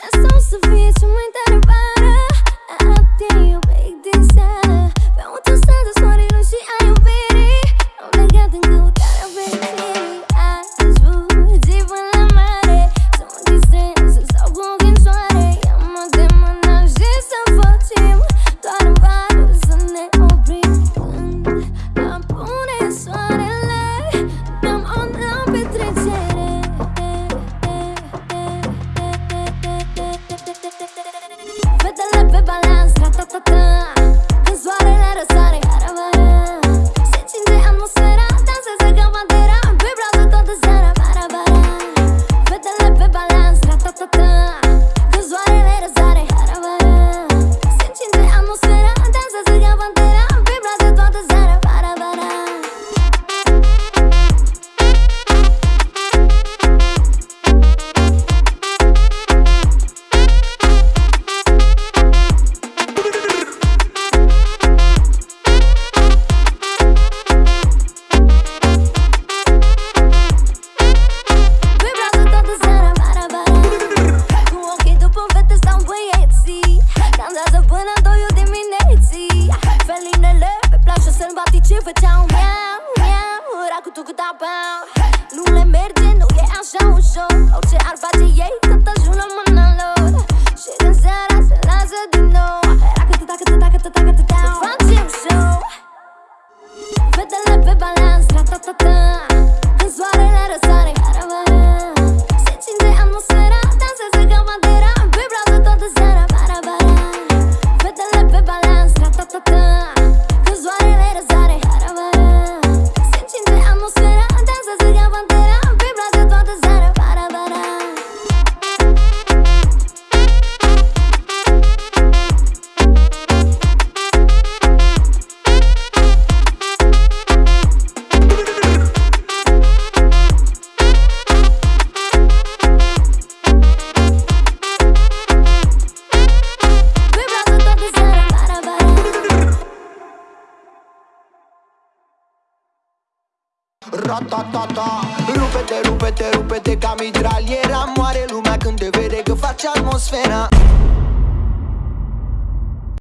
I saw Sophia. Ce făceau? Miau, miau Racu tu cu tabau Nu le merge, nu e așa ușor. Orice ar face ei, tot ajung la mâna lor. Și când seara se lasă din nou. Racu tu dacă, tu dacă, tu dacă, tu dau. Facem show. Fetele pe balans, ra-ta-ta-ta Când soarele răsare, caravana Ratatata rupete, rupete, rupete ca mitraliera. Moare lumea când te vede că faci atmosfera.